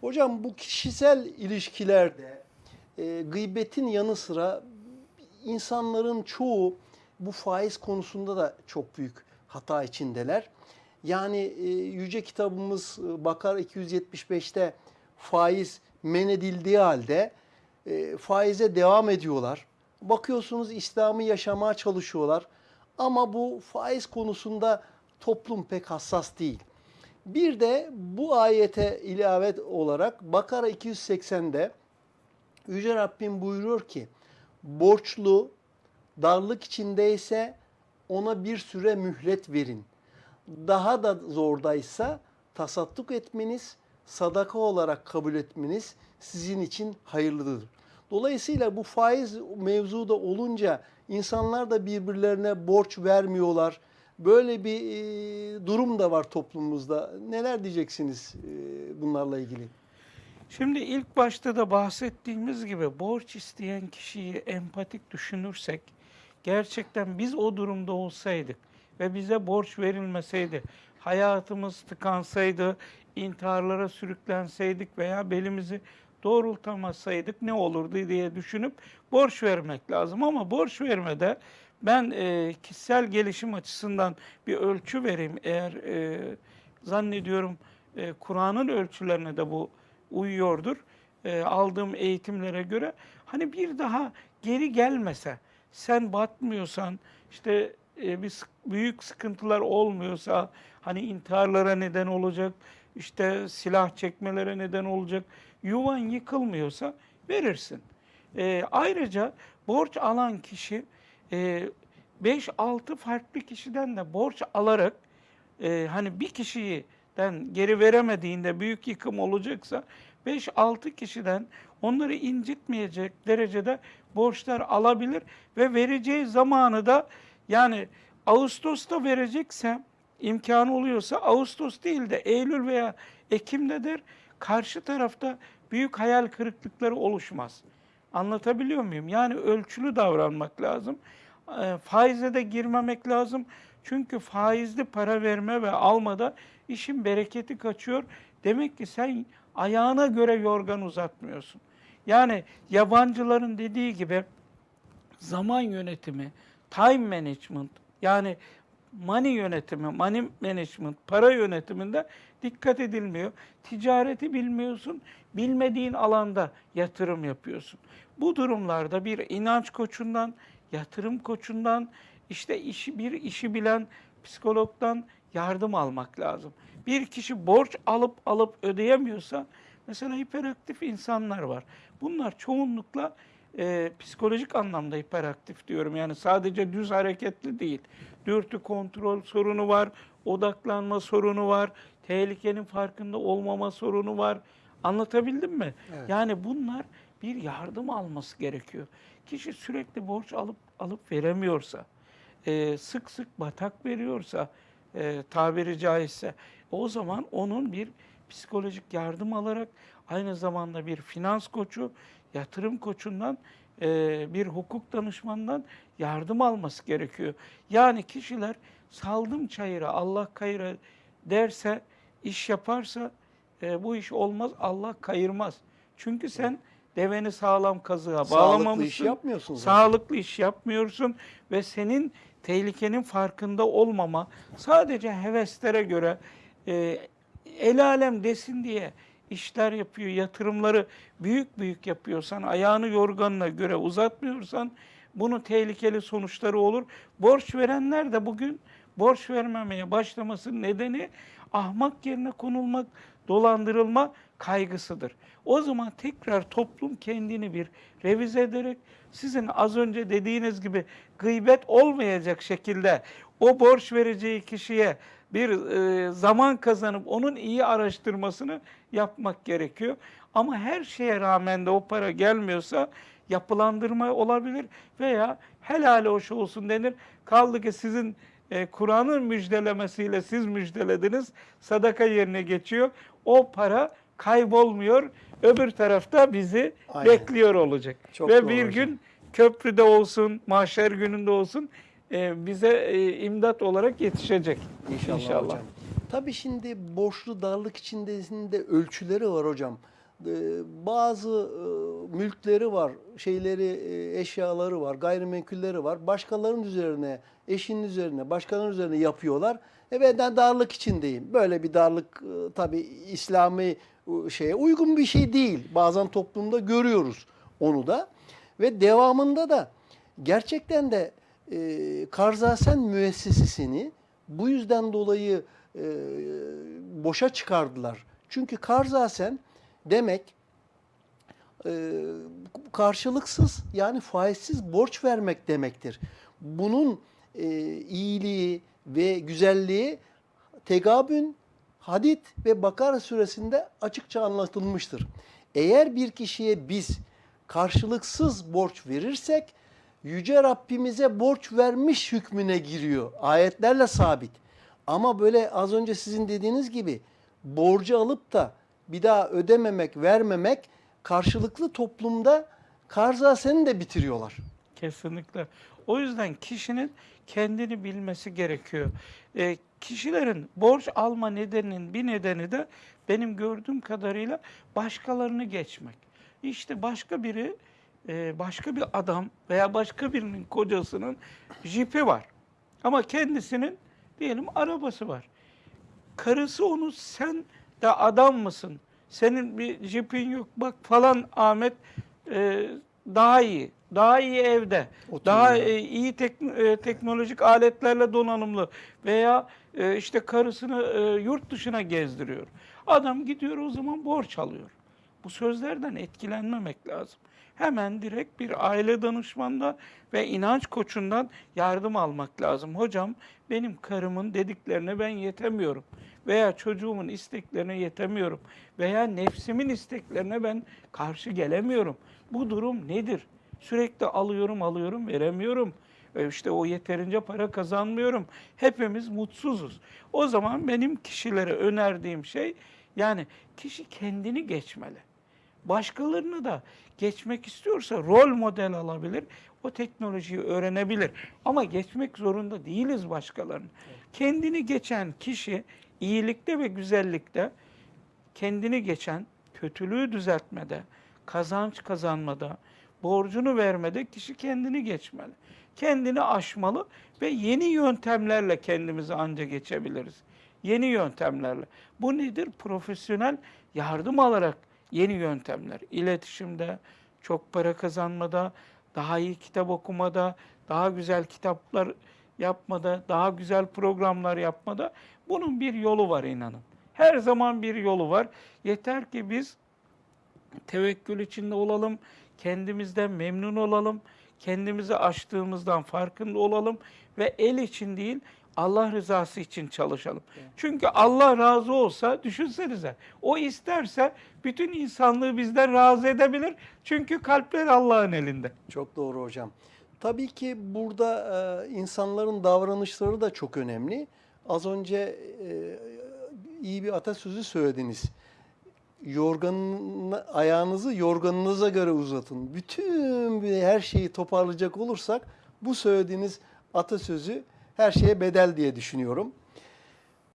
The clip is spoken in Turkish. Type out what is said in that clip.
Hocam bu kişisel ilişkilerde e, gıybetin yanı sıra insanların çoğu bu faiz konusunda da çok büyük hata içindeler. Yani e, yüce kitabımız e, Bakar 275'te faiz men edildiği halde e, faize devam ediyorlar. Bakıyorsunuz İslam'ı yaşamaya çalışıyorlar. Ama bu faiz konusunda toplum pek hassas değil. Bir de bu ayete ilavet olarak Bakara 280'de Yüce Rabbim buyuruyor ki borçlu darlık içindeyse ona bir süre mühlet verin. Daha da zordaysa tasadduk etmeniz, sadaka olarak kabul etmeniz sizin için hayırlıdır. Dolayısıyla bu faiz mevzuda olunca insanlar da birbirlerine borç vermiyorlar. Böyle bir e, durum da var toplumumuzda. Neler diyeceksiniz e, bunlarla ilgili? Şimdi ilk başta da bahsettiğimiz gibi borç isteyen kişiyi empatik düşünürsek gerçekten biz o durumda olsaydık ve bize borç verilmeseydi, hayatımız tıkansaydı, intiharlara sürüklenseydik veya belimizi doğrultamasaydık ne olurdu diye düşünüp borç vermek lazım. Ama borç vermede ben e, kişisel gelişim açısından bir ölçü vereyim. Eğer e, zannediyorum e, Kur'an'ın ölçülerine de bu uyuyordur. E, aldığım eğitimlere göre hani bir daha geri gelmese, sen batmıyorsan, işte e, bir büyük sıkıntılar olmuyorsa, hani intiharlara neden olacak, işte silah çekmelere neden olacak, yuvan yıkılmıyorsa verirsin. E, ayrıca borç alan kişi e, 5-6 farklı kişiden de borç alarak e, hani bir kişiden geri veremediğinde büyük yıkım olacaksa 5-6 kişiden onları incitmeyecek derecede borçlar alabilir ve vereceği zamanı da yani Ağustos'ta verecekse imkanı oluyorsa Ağustos değil de Eylül veya Ekim'dedir. Karşı tarafta büyük hayal kırıklıkları oluşmaz. Anlatabiliyor muyum? Yani ölçülü davranmak lazım. E, faize de girmemek lazım. Çünkü faizli para verme ve almada işin bereketi kaçıyor. Demek ki sen ayağına göre yorgan uzatmıyorsun. Yani yabancıların dediği gibi zaman yönetimi, time management yani money yönetimi, money management, para yönetiminde dikkat edilmiyor. Ticareti bilmiyorsun, bilmediğin alanda yatırım yapıyorsun. Bu durumlarda bir inanç koçundan, yatırım koçundan, işte işi bir işi bilen psikologdan yardım almak lazım. Bir kişi borç alıp alıp ödeyemiyorsa mesela hiperaktif insanlar var. Bunlar çoğunlukla e, psikolojik anlamda hiperaktif diyorum. Yani sadece düz hareketli değil. Dürtü kontrol sorunu var, odaklanma sorunu var, tehlikenin farkında olmama sorunu var. Anlatabildim mi? Evet. Yani bunlar bir yardım alması gerekiyor. Kişi sürekli borç alıp alıp veremiyorsa, e, sık sık batak veriyorsa e, tabiri caizse o zaman onun bir psikolojik yardım alarak aynı zamanda bir finans koçu, yatırım koçundan e, bir hukuk danışmanından yardım alması gerekiyor. Yani kişiler saldım çayıra Allah kayıra derse iş yaparsa e, bu iş olmaz Allah kayırmaz. Çünkü sen deveni sağlam kazığa Sağlıklı bağlamamışsın. iş yapmıyorsun zaten. Sağlıklı iş yapmıyorsun ve senin tehlikenin farkında olmama sadece heveslere göre e, el alem desin diye işler yapıyor, yatırımları büyük büyük yapıyorsan, ayağını yorganına göre uzatmıyorsan bunun tehlikeli sonuçları olur. Borç verenler de bugün borç vermemeye başlamasının nedeni ahmak yerine konulmak, dolandırılma kaygısıdır. O zaman tekrar toplum kendini bir revize ederek sizin az önce dediğiniz gibi gıybet olmayacak şekilde o borç vereceği kişiye bir e, zaman kazanıp onun iyi araştırmasını yapmak gerekiyor. Ama her şeye rağmen de o para gelmiyorsa yapılandırma olabilir veya helal hoş olsun denir. Kaldı ki sizin e, Kur'an'ın müjdelemesiyle siz müjdelediniz. Sadaka yerine geçiyor. O para kaybolmuyor. Öbür tarafta bizi Aynen. bekliyor olacak. Çok Ve bir hocam. gün köprüde olsun, mahşer gününde olsun e, bize e, imdat olarak yetişecek. İnşallah, hocam. Tabii şimdi borçlu darlık içindesinde ölçüleri var hocam. Ee, Bazı e, mülkleri var, şeyleri, e, eşyaları var, gayrimenkulleri var. Başkalarının üzerine, eşinin üzerine, başkalarının üzerine yapıyorlar. E ben darlık içindeyim. Böyle bir darlık e, tabii İslami e, şeye uygun bir şey değil. Bazen toplumda görüyoruz onu da. Ve devamında da gerçekten de e, Karzasen müessesesini bu yüzden dolayı e, boşa çıkardılar. Çünkü Karzasen demek e, karşılıksız yani faizsiz borç vermek demektir. Bunun e, iyiliği ve güzelliği Tegabün, Hadid ve Bakara suresinde açıkça anlatılmıştır. Eğer bir kişiye biz karşılıksız borç verirsek Yüce Rabbimize borç vermiş hükmüne giriyor. Ayetlerle sabit. Ama böyle az önce sizin dediğiniz gibi borcu alıp da bir daha ödememek, vermemek karşılıklı toplumda karzaseni de bitiriyorlar. Kesinlikle. O yüzden kişinin kendini bilmesi gerekiyor. E, kişilerin borç alma nedeninin bir nedeni de benim gördüğüm kadarıyla başkalarını geçmek. İşte başka biri, e, başka bir adam veya başka birinin kocasının jipi var. Ama kendisinin diyelim arabası var. Karısı onu sen de adam mısın? Senin bir jipin yok bak falan Ahmet e, daha iyi. Daha iyi evde. Oturuyor. Daha e, iyi tekn- e, teknolojik aletlerle donanımlı veya e, işte karısını e, yurt dışına gezdiriyor. Adam gidiyor o zaman borç alıyor. Bu sözlerden etkilenmemek lazım. Hemen direkt bir aile danışmanda ve inanç koçundan yardım almak lazım. Hocam benim karımın dediklerine ben yetemiyorum veya çocuğumun isteklerine yetemiyorum veya nefsimin isteklerine ben karşı gelemiyorum. Bu durum nedir? Sürekli alıyorum alıyorum veremiyorum. E işte o yeterince para kazanmıyorum. Hepimiz mutsuzuz. O zaman benim kişilere önerdiğim şey yani kişi kendini geçmeli. Başkalarını da geçmek istiyorsa rol model alabilir. O teknolojiyi öğrenebilir. Ama geçmek zorunda değiliz başkalarını. Kendini geçen kişi iyilikte ve güzellikte kendini geçen kötülüğü düzeltmede, kazanç kazanmada, borcunu vermede kişi kendini geçmeli. Kendini aşmalı ve yeni yöntemlerle kendimizi anca geçebiliriz. Yeni yöntemlerle. Bu nedir? Profesyonel yardım alarak yeni yöntemler. İletişimde, çok para kazanmada, daha iyi kitap okumada, daha güzel kitaplar yapmada, daha güzel programlar yapmada bunun bir yolu var inanın. Her zaman bir yolu var. Yeter ki biz tevekkül içinde olalım, kendimizden memnun olalım, kendimizi aştığımızdan farkında olalım ve el için değil Allah rızası için çalışalım. Çünkü Allah razı olsa düşünsenize o isterse bütün insanlığı bizden razı edebilir. Çünkü kalpler Allah'ın elinde. Çok doğru hocam. Tabii ki burada e, insanların davranışları da çok önemli. Az önce e, iyi bir atasözü söylediniz. Yorganın ayağınızı yorganınıza göre uzatın. Bütün her şeyi toparlayacak olursak bu söylediğiniz atasözü her şeye bedel diye düşünüyorum.